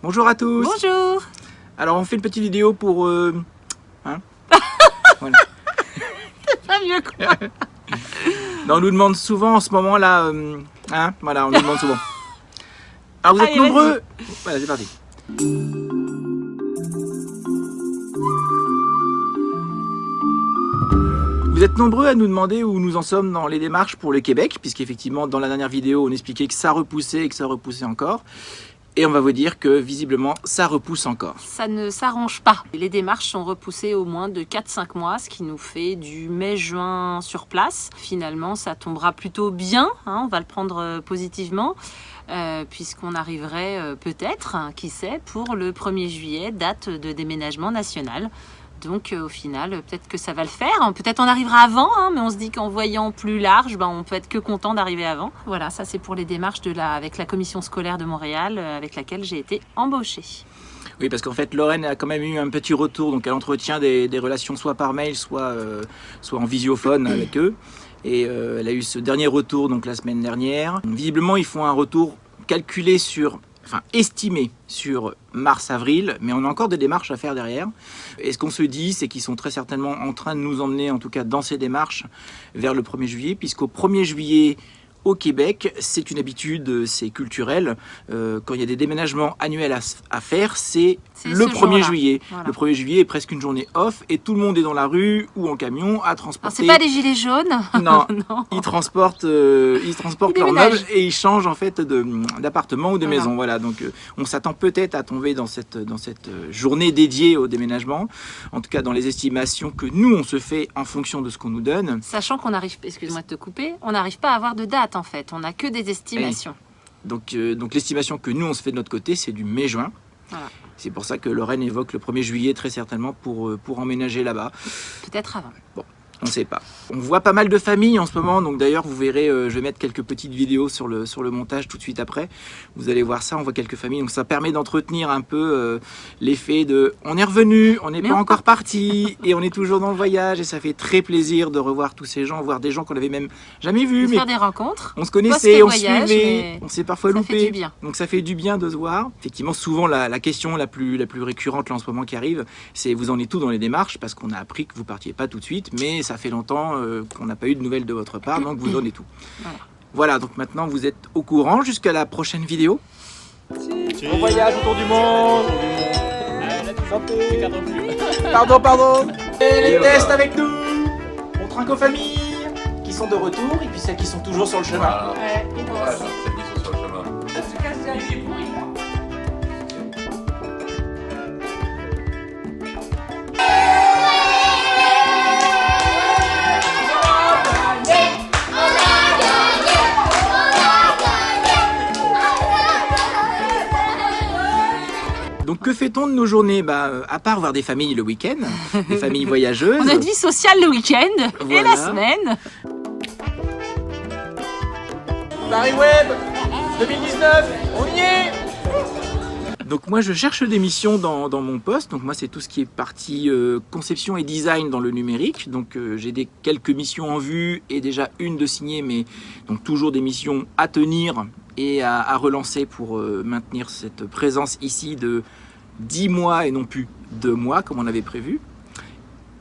Bonjour à tous Bonjour Alors on fait une petite vidéo pour... Euh... Hein voilà. Pas mieux quoi non, On nous demande souvent en ce moment là... Euh... Hein Voilà, on nous demande souvent. Alors vous êtes Allez, nombreux Voilà, c'est parti. Vous êtes nombreux à nous demander où nous en sommes dans les démarches pour le Québec, puisqu'effectivement dans la dernière vidéo on expliquait que ça repoussait et que ça repoussait encore. Et on va vous dire que visiblement ça repousse encore. Ça ne s'arrange pas. Les démarches sont repoussées au moins de 4-5 mois, ce qui nous fait du mai-juin sur place. Finalement ça tombera plutôt bien, hein, on va le prendre euh, positivement. Euh, puisqu'on arriverait euh, peut-être, hein, qui sait, pour le 1er juillet, date de déménagement national. Donc euh, au final, euh, peut-être que ça va le faire. Peut-être on arrivera avant, hein, mais on se dit qu'en voyant plus large, ben, on peut être que content d'arriver avant. Voilà, ça c'est pour les démarches de la, avec la commission scolaire de Montréal, euh, avec laquelle j'ai été embauchée. Oui, parce qu'en fait, Lorraine a quand même eu un petit retour, donc elle entretient des, des relations soit par mail, soit, soit en visiophone avec eux. Et elle a eu ce dernier retour donc la semaine dernière. Visiblement, ils font un retour calculé sur, enfin estimé sur mars-avril, mais on a encore des démarches à faire derrière. Et ce qu'on se dit, c'est qu'ils sont très certainement en train de nous emmener, en tout cas dans ces démarches, vers le 1er juillet, puisqu'au 1er juillet, au Québec, c'est une habitude, c'est culturel. Euh, quand il y a des déménagements annuels à, à faire, c'est le ce 1er jour-là. juillet. Voilà. Le 1er juillet est presque une journée off et tout le monde est dans la rue ou en camion à transporter. c'est pas des gilets jaunes? Non, Non. ils transportent, euh, ils transportent Ils leurs meubles et ils changent en fait d'appartement ou de Voilà. maison. Voilà, donc euh, on s'attend peut-être à tomber dans cette, dans cette euh, journée dédiée au déménagement. En tout cas, dans les estimations que nous on se fait en fonction de ce qu'on nous donne. Sachant qu'on arrive, excuse-moi de te couper, on n'arrive pas à avoir de date en fait, on n'a que des estimations. Donc, euh, donc l'estimation que nous on se fait de notre côté, c'est du mai-juin. Voilà. C'est pour ça que Lorraine évoque le 1er juillet très certainement pour, euh, pour emménager là-bas. Peut-être avant. On ne sait pas. On voit pas mal de familles en ce moment, donc d'ailleurs vous verrez, euh, je vais mettre quelques petites vidéos sur le, sur le montage tout de suite après. Vous allez voir ça, on voit quelques familles, donc ça permet d'entretenir un peu euh, l'effet de on est revenu, on n'est pas on encore parti et on est toujours dans le voyage et ça fait très plaisir de revoir tous ces gens, voir des gens qu'on avait même jamais vus, De mais faire des rencontres, on se connaissait, on suivait, on s'est parfois ça loupé. fait du bien. Donc ça fait du bien de se voir. Effectivement, souvent la, la question la plus, la plus récurrente là en ce moment qui arrive, c'est vous en êtes tout dans les démarches? Parce qu'on a appris que vous partiez pas tout de suite, mais ça fait longtemps euh, qu'on n'a pas eu de nouvelles de votre part, donc vous êtes tout. Voilà. Voilà, donc maintenant vous êtes au courant jusqu'à la prochaine vidéo. Bon voyage autour du monde. Pardon, pardon Et les tests avec nous On trinque aux familles qui sont de retour et puis celles qui sont toujours sur le chemin. Voilà. Voilà, celles qui sont sur le chemin. Donc que fait-on de nos journées bah, euh, À part voir des familles le week-end, des familles voyageuses. on a une vie sociale le week-end et la semaine. Paris Web 2019, on y est donc moi je cherche des missions dans, dans mon poste, donc moi c'est tout ce qui est partie euh, conception et design dans le numérique, donc euh, j'ai des quelques missions en vue et déjà une de signée, mais donc toujours des missions à tenir et à, à relancer pour euh, maintenir cette présence ici de 10 mois et non plus 2 mois comme on avait prévu.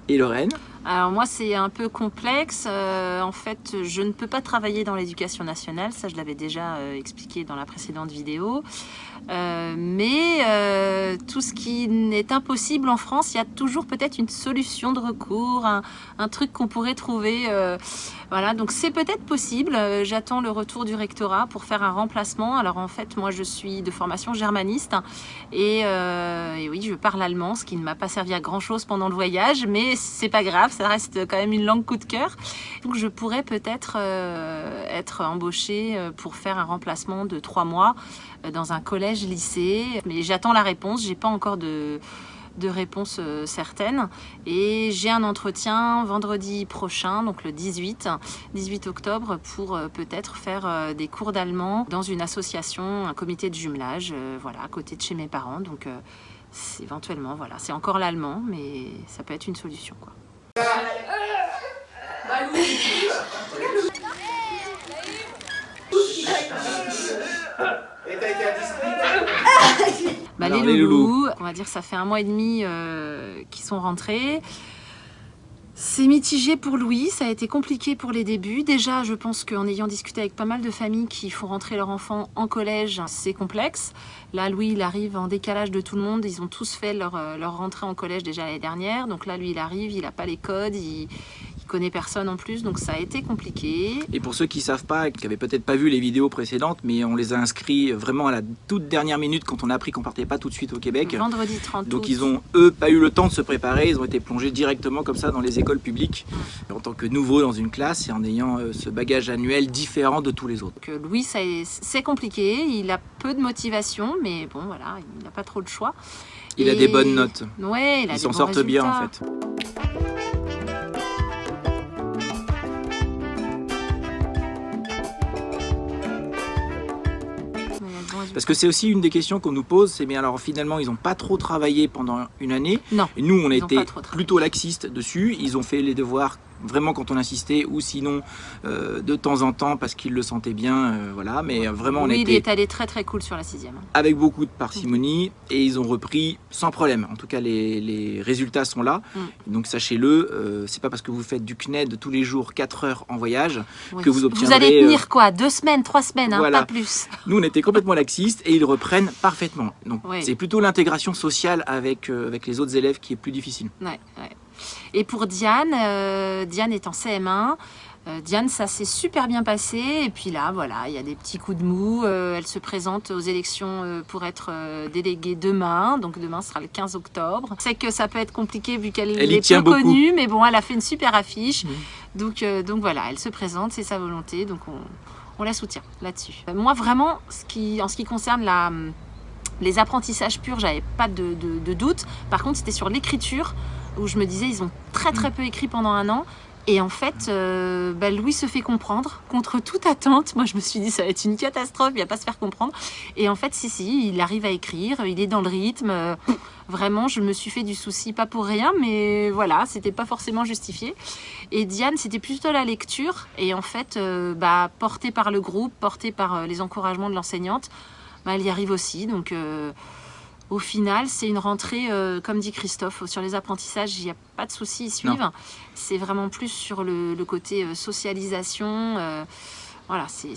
Et Lorraine? Alors moi c'est un peu complexe. Euh, en fait je ne peux pas travailler dans l'éducation nationale, ça je l'avais déjà euh, expliqué dans la précédente vidéo. Euh, mais tout ce qui est impossible en France, il y a toujours peut-être une solution de recours, un, truc qu'on pourrait trouver. voilà, donc c'est peut-être possible. J'attends le retour du rectorat pour faire un remplacement. Alors en fait, moi je suis de formation germaniste et oui, je parle allemand, ce qui ne m'a pas servi à grand chose pendant le voyage, mais c'est pas grave, ça reste quand même une langue coup de cœur. Donc je pourrais peut-être euh, être embauchée euh, pour faire un remplacement de trois mois euh, dans un collège-lycée. Mais j'attends la réponse, j'ai pas encore de de réponse euh, certaine et j'ai un entretien vendredi prochain donc le 18 18 octobre pour peut-être faire des cours d'allemand dans une association un comité de jumelage voilà à côté de chez mes parents donc éventuellement voilà c'est encore l'allemand mais ça peut être une solution bah, Alors, les, les loulous, loulous. on va dire ça fait un mois et demi euh, qu'ils sont rentrés. C'est mitigé pour Louis, ça a été compliqué pour les débuts. Déjà, je pense qu'en ayant discuté avec pas mal de familles qui font rentrer leur enfant en collège, c'est complexe. Là, Louis, il arrive en décalage de tout le monde. Ils ont tous fait leur, euh, leur rentrée en collège déjà l'année dernière. Donc là, lui, il arrive, il n'a pas les codes, il connaît personne en plus. Donc ça a été compliqué. Et pour ceux qui savent pas, qui avaient peut-être pas vu les vidéos précédentes, mais on les a inscrits vraiment à la toute dernière minute quand on a appris qu'on partait pas tout de suite au Québec. Vendredi 30 Donc août. ils ont eux pas eu le temps de se préparer, ils ont été plongés directement comme ça dans les écoles publiques en tant que nouveaux dans une classe et en ayant euh, ce bagage annuel différent de tous les autres. Donc, euh, Louis, c'est compliqué. Il a peu de motivation, mais bon, voilà, il n'a pas trop de choix. Il a des bonnes notes, Ouais, il a ils s'en sortent bien en fait. Parce que c'est aussi une des questions qu'on nous pose, c'est bien alors finalement ils n'ont pas trop travaillé pendant une année. Non, Et nous on a été plutôt laxistes dessus, ils ont fait les devoirs vraiment quand on insistait ou sinon euh, de temps en temps parce qu'ils le sentaient bien, euh, voilà. Mais euh, vraiment on a Louis, il est allé très très cool sur la sixième. avec beaucoup de parcimonie et ils ont repris sans problème. En tout cas, les, les résultats sont là. Mm. Donc sachez-le, euh, c'est pas parce que vous faites du CNED tous les jours 4 heures en voyage. Oui. Que vous Vous obtiendrez, allez tenir quoi? Deux semaines, trois semaines, hein, voilà. pas plus. Nous, on était complètement laxistes et ils reprennent parfaitement. Donc Oui. c'est plutôt l'intégration sociale avec, avec les autres élèves qui est plus difficile. Ouais, ouais. Et pour Diane, euh, Diane est en CM1. Euh, Diane, ça s'est super bien passé. Et puis là, voilà, il y a des petits coups de mou. Euh, elle se présente aux élections pour être déléguée demain. Donc demain sera le 15 octobre. Je sais que ça peut être compliqué vu qu'elle est peu beaucoup. connue. Mais bon, elle a fait une super affiche. Donc, donc voilà, elle se présente, c'est sa volonté. Donc on, on la soutient là-dessus. Moi, vraiment, ce qui, en ce qui concerne la, hum, les apprentissages purs, j'avais pas de, de- de doute. Par contre, c'était sur l'écriture où je me disais, ils ont très très peu écrit pendant un an. Et en fait, euh, bah, Louis se fait comprendre contre toute attente. Moi, je me suis dit, ça va être une catastrophe, il va pas se faire comprendre. Et en fait, si, si, il arrive à écrire, il est dans le rythme. Euh, Vraiment, je me suis fait du souci, pas pour rien, mais voilà, c'était pas forcément justifié. Et Diane, c'était plutôt la lecture. Et en fait, euh, bah, portée par le groupe, portée par les encouragements de l'enseignante, bah, elle y arrive aussi. Donc, au final, c'est une rentrée, euh, comme dit Christophe, sur les apprentissages, il n'y a pas de souci, ils suivent. C'est vraiment plus sur le, le côté euh, socialisation. euh, voilà, c'est-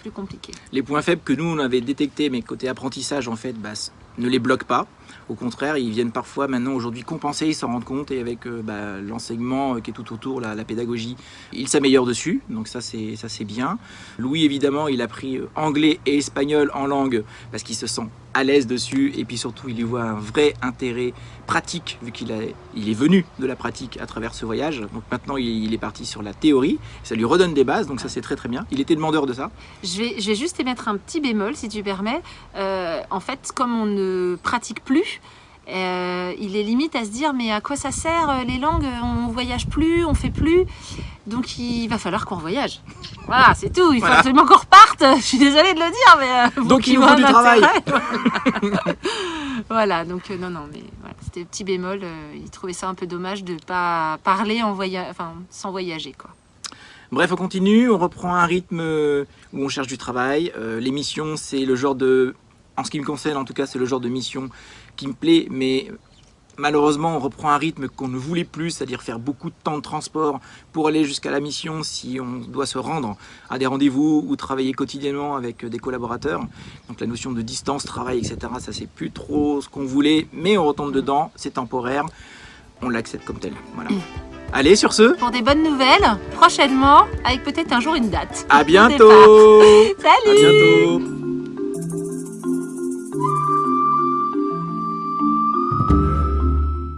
plus compliqué. Les points faibles que nous on avait détectés, mais côté apprentissage en fait, bah, ne les bloquent pas. Au contraire, ils viennent parfois maintenant aujourd'hui compenser, ils s'en rendent compte et avec euh, bah, l'enseignement euh, qui est tout autour, la, pédagogie, ils s'améliorent dessus. Donc ça c'est ça c'est bien. Louis évidemment, il a pris euh, anglais et espagnol en langue parce qu'il se sent à l'aise dessus et puis surtout il y voit un vrai intérêt pratique vu qu'il il est venu de la pratique à travers ce voyage. Donc maintenant il, est parti sur la théorie, ça lui redonne des bases, donc ça c'est très très bien. Il était demandeur de ça. Je vais, je vais juste émettre un petit bémol, si tu permets. En fait, comme on ne pratique plus, euh, il est limite à se dire mais à quoi ça sert euh, les langues On voyage plus, on fait plus. Donc il va falloir qu'on voyage. Voilà, c'est tout. Il faut Voilà. absolument qu'on reparte. Je suis désolée de le dire, mais euh, Donc, il voyez faut du travail. Voilà. Donc euh, non, non, mais voilà, c'était petit bémol. il trouvait ça un peu dommage de pas parler en voyage, enfin sans voyager quoi. Bref, on continue, on reprend un rythme où on cherche du travail. L'émission, c'est le genre de... En ce qui me concerne, en tout cas, c'est le genre de mission qui me plaît, mais malheureusement, on reprend un rythme qu'on ne voulait plus, c'est-à-dire faire beaucoup de temps de transport pour aller jusqu'à la mission si on doit se rendre à des rendez-vous ou travailler quotidiennement avec des collaborateurs. Donc la notion de distance, travail, etc., ça c'est plus trop ce qu'on voulait, mais on retombe dedans, c'est temporaire, on l'accepte comme tel. Voilà. Allez, sur ce, Pour des bonnes nouvelles, prochainement, avec peut-être un jour une date. à bientôt Salut À bientôt